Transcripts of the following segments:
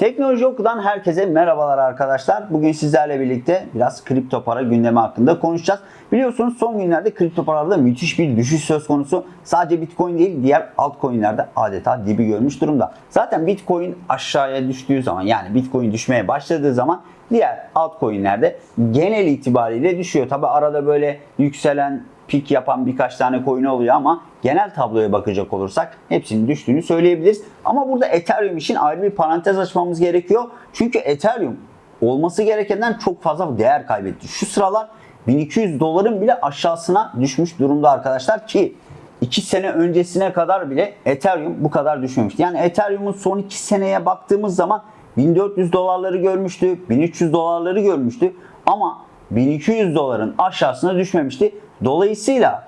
Teknoloji Oku'dan herkese merhabalar arkadaşlar. Bugün sizlerle birlikte biraz kripto para gündemi hakkında konuşacağız. Biliyorsunuz son günlerde kripto paralarda müthiş bir düşüş söz konusu. Sadece Bitcoin değil diğer altcoin'lerde adeta dibi görmüş durumda. Zaten Bitcoin aşağıya düştüğü zaman yani Bitcoin düşmeye başladığı zaman diğer altcoin'lerde genel itibariyle düşüyor. Tabi arada böyle yükselen pik yapan birkaç tane coin oluyor ama genel tabloya bakacak olursak hepsinin düştüğünü söyleyebiliriz. Ama burada Ethereum için ayrı bir parantez açmamız gerekiyor. Çünkü Ethereum olması gerekenden çok fazla değer kaybetti. Şu sıralar 1200 doların bile aşağısına düşmüş durumda arkadaşlar ki 2 sene öncesine kadar bile Ethereum bu kadar düşmemişti. Yani Ethereum'un son 2 seneye baktığımız zaman 1400 dolarları görmüştü, 1300 dolarları görmüştü ama 1200 doların aşağısına düşmemişti. Dolayısıyla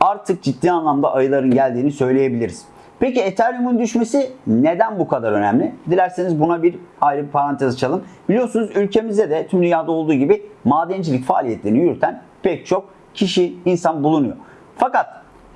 artık ciddi anlamda ayıların geldiğini söyleyebiliriz. Peki Ethereum'un düşmesi neden bu kadar önemli? Dilerseniz buna bir ayrı bir parantez açalım. Biliyorsunuz ülkemizde de tüm dünyada olduğu gibi madencilik faaliyetlerini yürüten pek çok kişi, insan bulunuyor. Fakat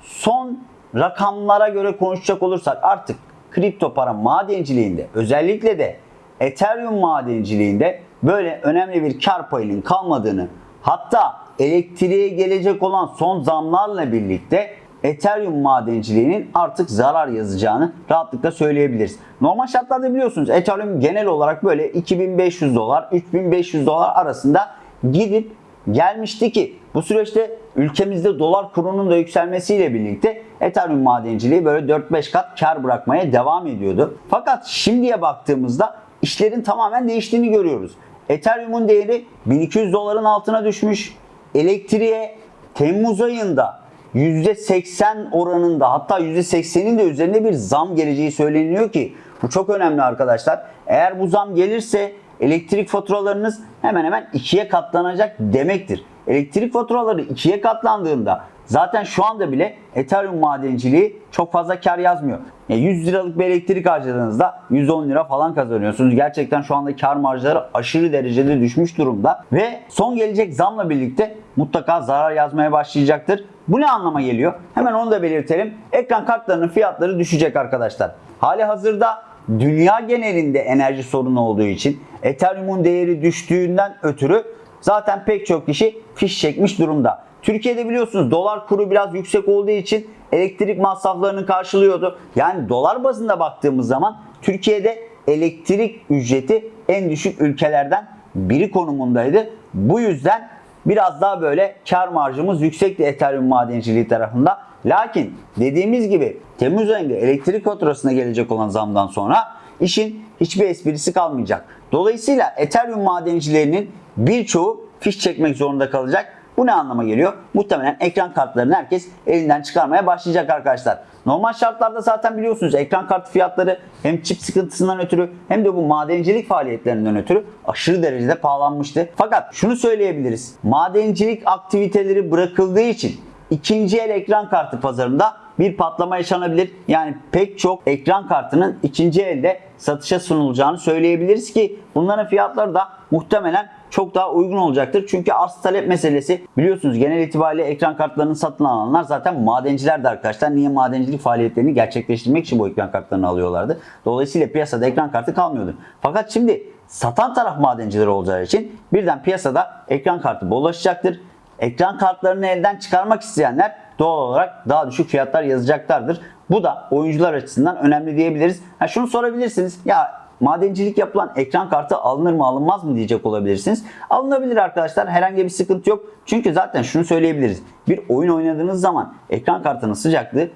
son rakamlara göre konuşacak olursak artık kripto para madenciliğinde özellikle de Ethereum madenciliğinde böyle önemli bir kar payının kalmadığını hatta elektriğe gelecek olan son zamlarla birlikte Ethereum madenciliğinin artık zarar yazacağını rahatlıkla söyleyebiliriz. Normal şartlarda biliyorsunuz Ethereum genel olarak böyle 2500 dolar 3500 dolar arasında gidip gelmişti ki bu süreçte ülkemizde dolar kurunun da yükselmesiyle birlikte Ethereum madenciliği böyle 4-5 kat kar bırakmaya devam ediyordu. Fakat şimdiye baktığımızda işlerin tamamen değiştiğini görüyoruz. Ethereum'un değeri 1200 doların altına düşmüş. Elektriğe Temmuz ayında %80 oranında hatta %80'in de üzerinde bir zam geleceği söyleniyor ki bu çok önemli arkadaşlar. Eğer bu zam gelirse elektrik faturalarınız hemen hemen ikiye katlanacak demektir. Elektrik faturaları ikiye katlandığında zaten şu anda bile Ethereum madenciliği çok fazla kar yazmıyor. Yani 100 liralık bir elektrik harcadığınızda 110 lira falan kazanıyorsunuz. Gerçekten şu anda kar marjları aşırı derecede düşmüş durumda ve son gelecek zamla birlikte mutlaka zarar yazmaya başlayacaktır. Bu ne anlama geliyor? Hemen onu da belirtelim. Ekran kartlarının fiyatları düşecek arkadaşlar. Hali hazırda dünya genelinde enerji sorunu olduğu için Ethereum'un değeri düştüğünden ötürü zaten pek çok kişi fiş çekmiş durumda. Türkiye'de biliyorsunuz dolar kuru biraz yüksek olduğu için elektrik masraflarını karşılıyordu. Yani dolar bazında baktığımız zaman Türkiye'de elektrik ücreti en düşük ülkelerden biri konumundaydı. Bu yüzden biraz daha böyle kar marjımız yüksekti Ethereum madenciliği tarafında. Lakin dediğimiz gibi Temmuz ayında elektrik faturasına gelecek olan zamdan sonra işin hiçbir esprisi kalmayacak. Dolayısıyla Ethereum madencilerinin birçoğu fiş çekmek zorunda kalacak. Bu ne anlama geliyor? Muhtemelen ekran kartlarını herkes elinden çıkarmaya başlayacak arkadaşlar. Normal şartlarda zaten biliyorsunuz ekran kartı fiyatları hem çip sıkıntısından ötürü hem de bu madencilik faaliyetlerinden ötürü aşırı derecede pahalanmıştı. Fakat şunu söyleyebiliriz. Madencilik aktiviteleri bırakıldığı için ikinci el ekran kartı pazarında bir patlama yaşanabilir. Yani pek çok ekran kartının ikinci elde satışa sunulacağını söyleyebiliriz ki bunların fiyatları da muhtemelen çok daha uygun olacaktır. Çünkü arz talep meselesi biliyorsunuz genel itibariyle ekran kartlarını satın alanlar zaten madenciler de arkadaşlar. Niye madencilik faaliyetlerini gerçekleştirmek için bu ekran kartlarını alıyorlardı. Dolayısıyla piyasada ekran kartı kalmıyordu. Fakat şimdi satan taraf madenciler olacağı için birden piyasada ekran kartı bollaşacaktır. Ekran kartlarını elden çıkarmak isteyenler doğal olarak daha düşük fiyatlar yazacaklardır. Bu da oyuncular açısından önemli diyebiliriz. Ha şunu sorabilirsiniz. Ya madencilik yapılan ekran kartı alınır mı alınmaz mı diyecek olabilirsiniz. Alınabilir arkadaşlar. Herhangi bir sıkıntı yok. Çünkü zaten şunu söyleyebiliriz. Bir oyun oynadığınız zaman ekran kartının sıcaklığı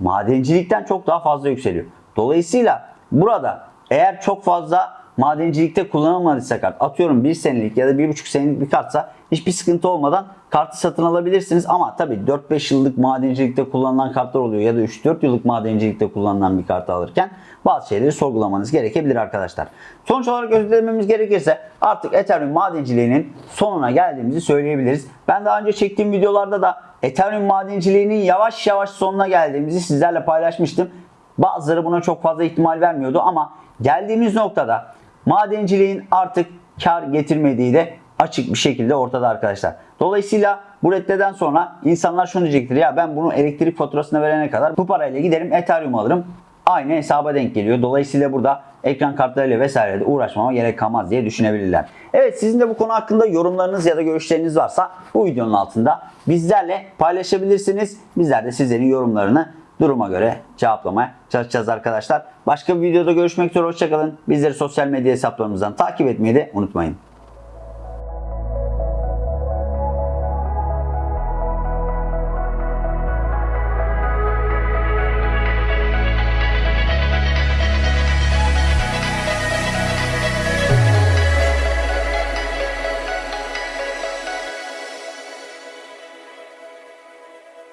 madencilikten çok daha fazla yükseliyor. Dolayısıyla burada eğer çok fazla madencilikte kullanılmadıysa kart atıyorum 1 senelik ya da 1,5 senelik bir kartsa hiçbir sıkıntı olmadan kartı satın alabilirsiniz. Ama tabi 4-5 yıllık madencilikte kullanılan kartlar oluyor ya da 3-4 yıllık madencilikte kullanılan bir kartı alırken bazı şeyleri sorgulamanız gerekebilir arkadaşlar. Sonuç olarak özetlememiz gerekirse artık Ethereum madenciliğinin sonuna geldiğimizi söyleyebiliriz. Ben daha önce çektiğim videolarda da Ethereum madenciliğinin yavaş yavaş sonuna geldiğimizi sizlerle paylaşmıştım. Bazıları buna çok fazla ihtimal vermiyordu ama geldiğimiz noktada madenciliğin artık kar getirmediği de açık bir şekilde ortada arkadaşlar. Dolayısıyla bu reddeden sonra insanlar şunu diyecektir. Ya ben bunu elektrik faturasına verene kadar bu parayla giderim Ethereum alırım. aynı hesaba denk geliyor. Dolayısıyla burada ekran kartlarıyla vesaire de uğraşmama gerek kalmaz diye düşünebilirler. Evet sizin de bu konu hakkında yorumlarınız ya da görüşleriniz varsa bu videonun altında bizlerle paylaşabilirsiniz. Bizler de sizlerin yorumlarını duruma göre cevaplamaya çalışacağız arkadaşlar. Başka bir videoda görüşmek üzere hoşçakalın. Bizleri sosyal medya hesaplarımızdan takip etmeyi de unutmayın.